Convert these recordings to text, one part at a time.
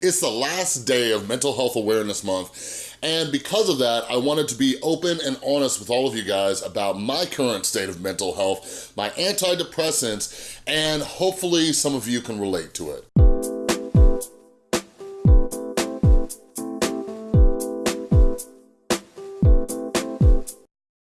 It's the last day of Mental Health Awareness Month, and because of that, I wanted to be open and honest with all of you guys about my current state of mental health, my antidepressants, and hopefully some of you can relate to it.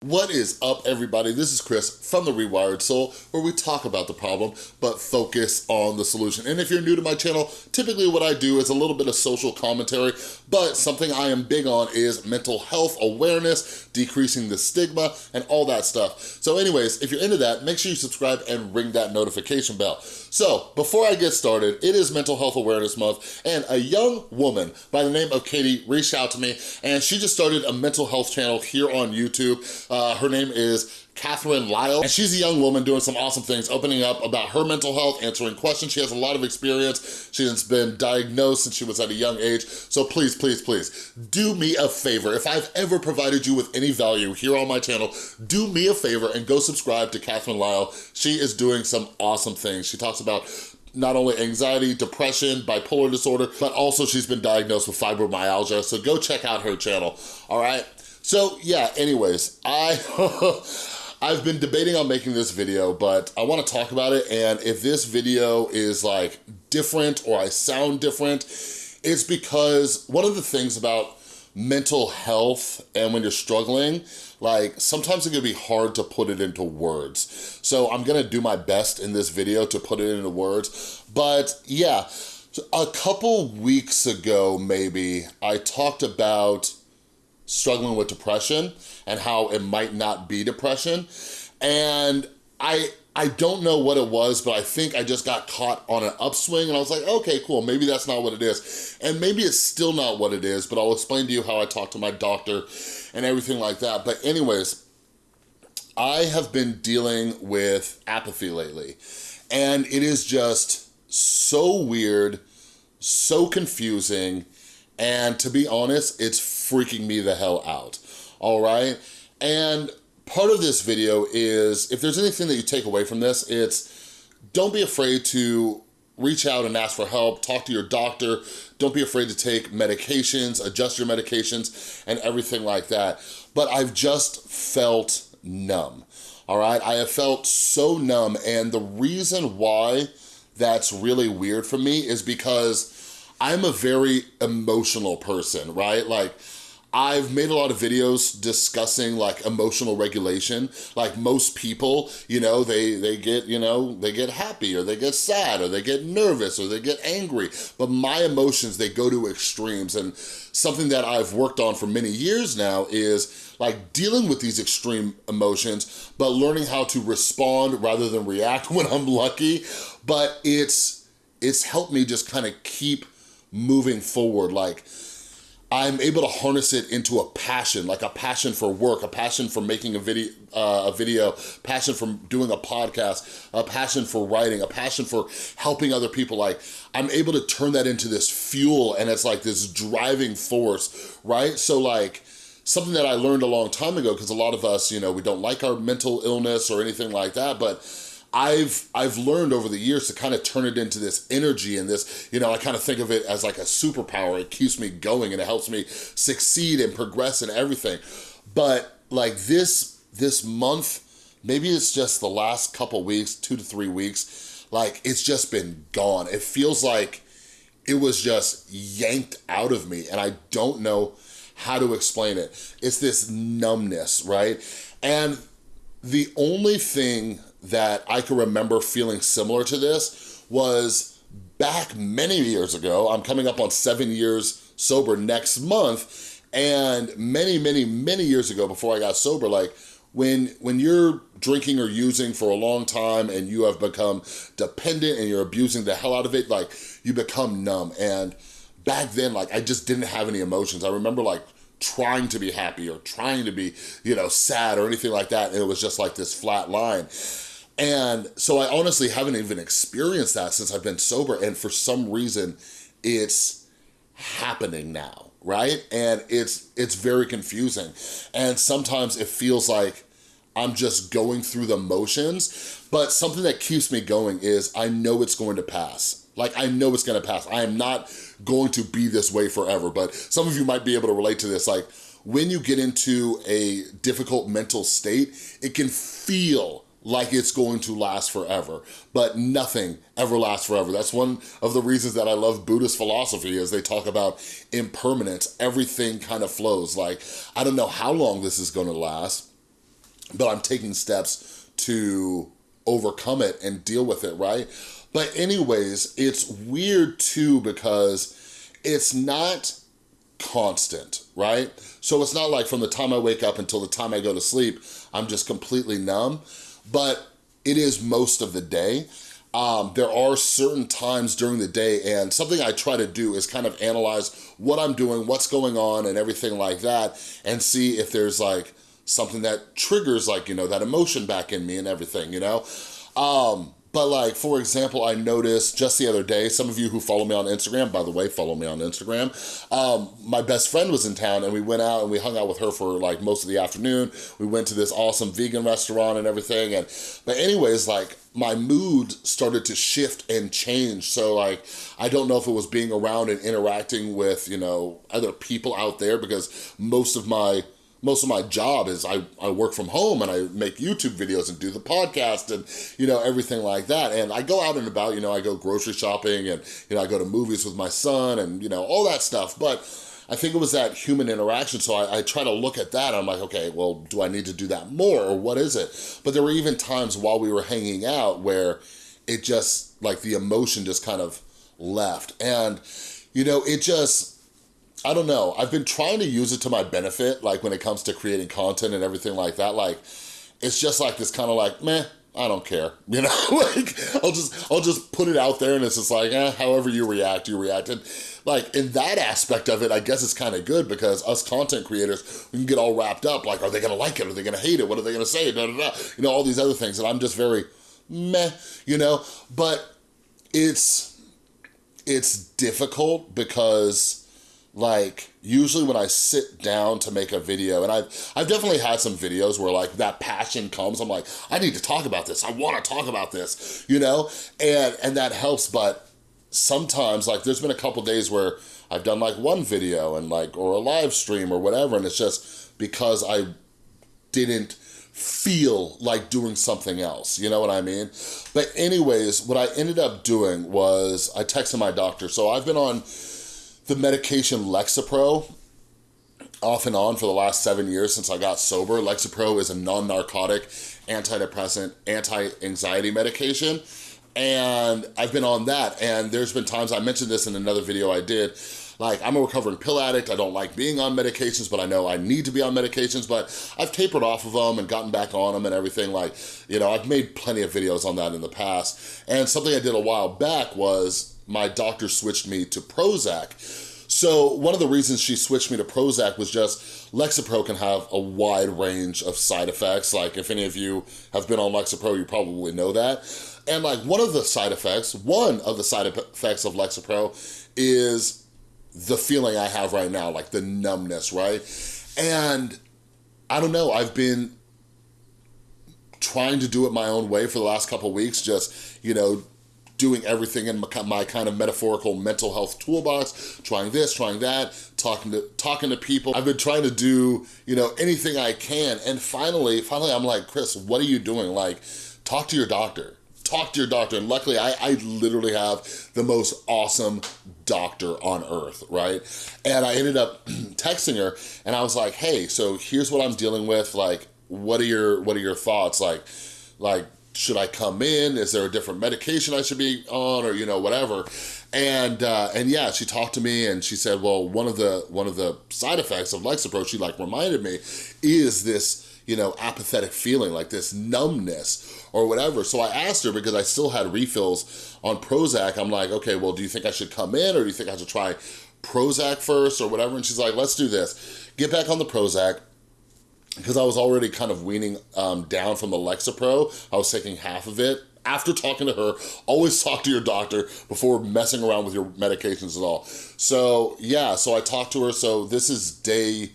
What is up, everybody? This is Chris from The Rewired Soul, where we talk about the problem, but focus on the solution. And if you're new to my channel, typically what I do is a little bit of social commentary, but something I am big on is mental health awareness, decreasing the stigma, and all that stuff. So anyways, if you're into that, make sure you subscribe and ring that notification bell. So, before I get started, it is Mental Health Awareness Month, and a young woman by the name of Katie reached out to me, and she just started a mental health channel here on YouTube. Uh, Uh, her name is Catherine Lyle, and she's a young woman doing some awesome things, opening up about her mental health, answering questions. She has a lot of experience. She has been diagnosed since she was at a young age. So please, please, please, do me a favor. If I've ever provided you with any value here on my channel, do me a favor and go subscribe to Catherine Lyle. She is doing some awesome things. She talks about not only anxiety, depression, bipolar disorder, but also she's been diagnosed with fibromyalgia. So go check out her channel, all right? So yeah, anyways, I... I've been debating on making this video, but I wanna talk about it, and if this video is like different or I sound different, it's because one of the things about mental health and when you're struggling, like sometimes it can be hard to put it into words. So I'm gonna do my best in this video to put it into words, but yeah, a couple weeks ago maybe, I talked about struggling with depression and how it might not be depression. And I I don't know what it was, but I think I just got caught on an upswing and I was like, okay, cool, maybe that's not what it is. And maybe it's still not what it is, but I'll explain to you how I talked to my doctor and everything like that. But anyways, I have been dealing with apathy lately and it is just so weird, so confusing, and to be honest, it's freaking me the hell out, all right? And part of this video is, if there's anything that you take away from this, it's don't be afraid to reach out and ask for help, talk to your doctor, don't be afraid to take medications, adjust your medications, and everything like that. But I've just felt numb, all right? I have felt so numb, and the reason why that's really weird for me is because I'm a very emotional person, right? Like, I've made a lot of videos discussing like emotional regulation. Like most people, you know, they, they get, you know, they get happy or they get sad or they get nervous or they get angry. But my emotions, they go to extremes. And something that I've worked on for many years now is like dealing with these extreme emotions, but learning how to respond rather than react when I'm lucky. But it's, it's helped me just kind of keep moving forward. Like, I'm able to harness it into a passion, like a passion for work, a passion for making a video, uh, a video, passion for doing a podcast, a passion for writing, a passion for helping other people. Like I'm able to turn that into this fuel and it's like this driving force, right? So like something that I learned a long time ago, because a lot of us, you know, we don't like our mental illness or anything like that, but I've I've learned over the years to kind of turn it into this energy and this, you know, I kind of think of it as like a superpower. It keeps me going and it helps me succeed and progress and everything. But like this, this month, maybe it's just the last couple weeks, two to three weeks, like it's just been gone. It feels like it was just yanked out of me and I don't know how to explain it. It's this numbness, right? And the only thing that I can remember feeling similar to this was back many years ago. I'm coming up on seven years sober next month. And many, many, many years ago before I got sober, like when, when you're drinking or using for a long time and you have become dependent and you're abusing the hell out of it, like you become numb. And back then, like I just didn't have any emotions. I remember like trying to be happy or trying to be, you know, sad or anything like that. And it was just like this flat line. And so I honestly haven't even experienced that since I've been sober. And for some reason, it's happening now, right? And it's, it's very confusing. And sometimes it feels like I'm just going through the motions, but something that keeps me going is I know it's going to pass. Like, I know it's gonna pass. I am not going to be this way forever, but some of you might be able to relate to this. Like, when you get into a difficult mental state, it can feel like it's going to last forever, but nothing ever lasts forever. That's one of the reasons that I love Buddhist philosophy is they talk about impermanence. Everything kind of flows. Like, I don't know how long this is gonna last, but I'm taking steps to overcome it and deal with it, right? But anyways, it's weird too because it's not constant, right? So it's not like from the time I wake up until the time I go to sleep, I'm just completely numb, but it is most of the day. Um, there are certain times during the day and something I try to do is kind of analyze what I'm doing, what's going on and everything like that and see if there's like something that triggers like, you know, that emotion back in me and everything, you know? Um, but like, for example, I noticed just the other day, some of you who follow me on Instagram, by the way, follow me on Instagram, um, my best friend was in town and we went out and we hung out with her for like most of the afternoon. We went to this awesome vegan restaurant and everything. And But anyways, like my mood started to shift and change. So like, I don't know if it was being around and interacting with, you know, other people out there because most of my most of my job is I, I work from home and I make YouTube videos and do the podcast and, you know, everything like that. And I go out and about, you know, I go grocery shopping and, you know, I go to movies with my son and, you know, all that stuff. But I think it was that human interaction. So I, I try to look at that. I'm like, okay, well, do I need to do that more or what is it? But there were even times while we were hanging out where it just, like the emotion just kind of left. And, you know, it just, I don't know. I've been trying to use it to my benefit, like when it comes to creating content and everything like that. Like, it's just like this kind of like, meh, I don't care. You know, like I'll just I'll just put it out there and it's just like, eh, however you react, you react. And Like in that aspect of it, I guess it's kind of good because us content creators, we can get all wrapped up. Like, are they gonna like it? Are they gonna hate it? What are they gonna say? Da, da, da. You know, all these other things. And I'm just very meh, you know, but it's, it's difficult because like usually when I sit down to make a video and I've, I've definitely had some videos where like that passion comes, I'm like, I need to talk about this. I wanna talk about this, you know? And, and that helps, but sometimes like there's been a couple days where I've done like one video and like, or a live stream or whatever. And it's just because I didn't feel like doing something else, you know what I mean? But anyways, what I ended up doing was I texted my doctor. So I've been on the medication Lexapro off and on for the last seven years since I got sober. Lexapro is a non-narcotic antidepressant, anti-anxiety medication. And I've been on that. And there's been times, I mentioned this in another video I did, like I'm a recovering pill addict. I don't like being on medications, but I know I need to be on medications, but I've tapered off of them and gotten back on them and everything. Like, you know, I've made plenty of videos on that in the past. And something I did a while back was my doctor switched me to Prozac. So one of the reasons she switched me to Prozac was just Lexapro can have a wide range of side effects. Like if any of you have been on Lexapro, you probably know that. And like one of the side effects, one of the side effects of Lexapro is the feeling I have right now, like the numbness, right? And I don't know, I've been trying to do it my own way for the last couple weeks, just, you know, doing everything in my kind of metaphorical mental health toolbox, trying this, trying that, talking to talking to people. I've been trying to do, you know, anything I can. And finally, finally I'm like, Chris, what are you doing? Like, talk to your doctor. Talk to your doctor. And luckily, I, I literally have the most awesome doctor on earth, right? And I ended up texting her and I was like, hey, so here's what I'm dealing with. Like, what are your, what are your thoughts? Like, like, should I come in? Is there a different medication I should be on or, you know, whatever. And uh, and yeah, she talked to me and she said, well, one of the one of the side effects of Lexapro, she like reminded me, is this, you know, apathetic feeling, like this numbness or whatever. So I asked her because I still had refills on Prozac. I'm like, okay, well, do you think I should come in or do you think I should try Prozac first or whatever? And she's like, let's do this. Get back on the Prozac because I was already kind of weaning um, down from the Lexapro. I was taking half of it. After talking to her, always talk to your doctor before messing around with your medications at all. So yeah, so I talked to her. So this is day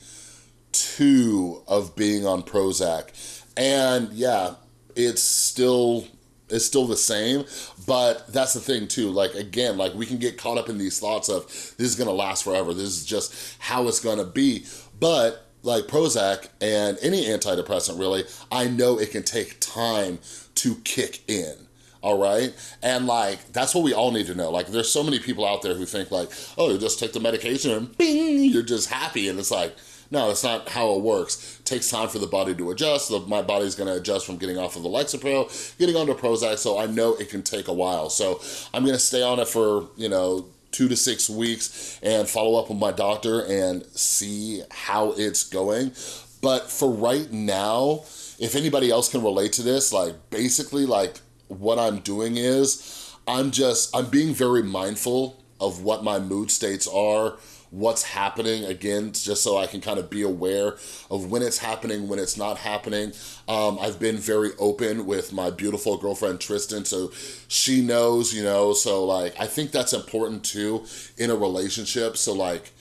two of being on Prozac. And yeah, it's still it's still the same, but that's the thing too. Like, again, like we can get caught up in these thoughts of this is gonna last forever. This is just how it's gonna be. But like Prozac and any antidepressant really, I know it can take time to kick in all right? And like, that's what we all need to know. Like, there's so many people out there who think like, oh, you just take the medication and bing, you're just happy. And it's like, no, that's not how it works. It takes time for the body to adjust. The, my body's gonna adjust from getting off of the Lexapro, getting onto Prozac, so I know it can take a while. So I'm gonna stay on it for, you know, two to six weeks and follow up with my doctor and see how it's going. But for right now, if anybody else can relate to this, like basically like what I'm doing is I'm just, I'm being very mindful of what my mood states are, what's happening, again, just so I can kind of be aware of when it's happening, when it's not happening. Um, I've been very open with my beautiful girlfriend, Tristan, so she knows, you know, so like, I think that's important too in a relationship, so like,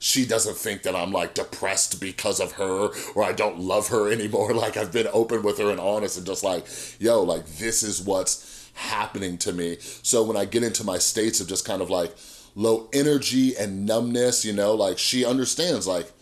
she doesn't think that I'm like depressed because of her or I don't love her anymore. Like I've been open with her and honest and just like, yo, like this is what's happening to me. So when I get into my states of just kind of like low energy and numbness, you know, like she understands like,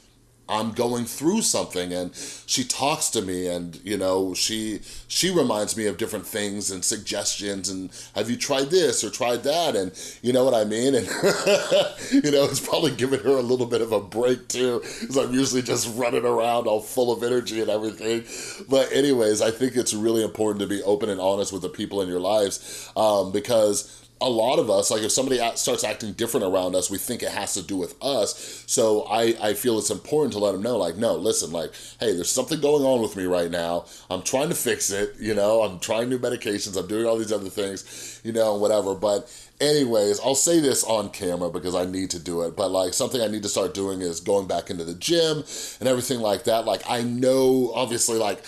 I'm going through something and she talks to me and you know she she reminds me of different things and suggestions and have you tried this or tried that? And you know what I mean? And you know it's probably giving her a little bit of a break too because I'm usually just running around all full of energy and everything. But anyways I think it's really important to be open and honest with the people in your lives um, because a lot of us, like if somebody starts acting different around us, we think it has to do with us. So I, I feel it's important to let them know, like, no, listen, like, hey, there's something going on with me right now. I'm trying to fix it, you know, I'm trying new medications, I'm doing all these other things, you know, whatever. But anyways, I'll say this on camera because I need to do it, but like something I need to start doing is going back into the gym and everything like that. Like I know, obviously, like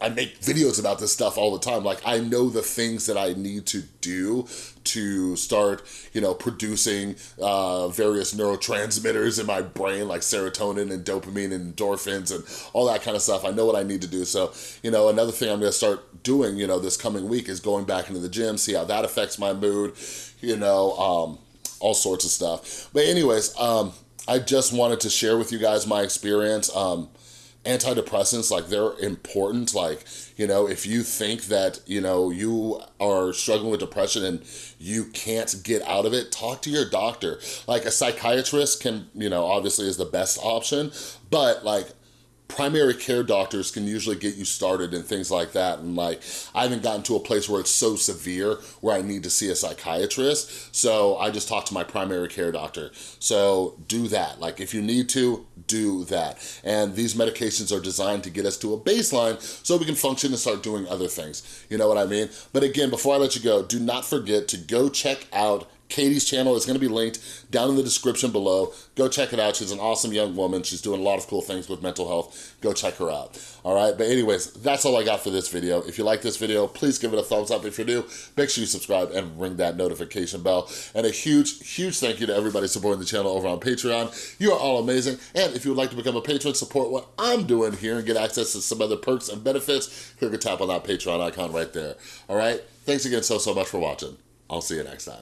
I make videos about this stuff all the time. Like I know the things that I need to do to start, you know, producing uh, various neurotransmitters in my brain like serotonin and dopamine and endorphins and all that kind of stuff. I know what I need to do. So, you know, another thing I'm gonna start doing, you know, this coming week is going back into the gym, see how that affects my mood, you know, um, all sorts of stuff. But anyways, um, I just wanted to share with you guys my experience. Um, antidepressants, like they're important. Like, you know, if you think that, you know, you are struggling with depression and you can't get out of it, talk to your doctor. Like a psychiatrist can, you know, obviously is the best option, but like primary care doctors can usually get you started and things like that. And like, I haven't gotten to a place where it's so severe where I need to see a psychiatrist. So I just talk to my primary care doctor. So do that. Like if you need to, do that. And these medications are designed to get us to a baseline so we can function and start doing other things. You know what I mean? But again, before I let you go, do not forget to go check out Katie's channel is gonna be linked down in the description below. Go check it out. She's an awesome young woman. She's doing a lot of cool things with mental health. Go check her out. All right, but anyways, that's all I got for this video. If you like this video, please give it a thumbs up. If you're new, make sure you subscribe and ring that notification bell. And a huge, huge thank you to everybody supporting the channel over on Patreon. You are all amazing. And if you would like to become a patron, support what I'm doing here and get access to some other perks and benefits, click or tap on that Patreon icon right there. All right, thanks again so, so much for watching. I'll see you next time.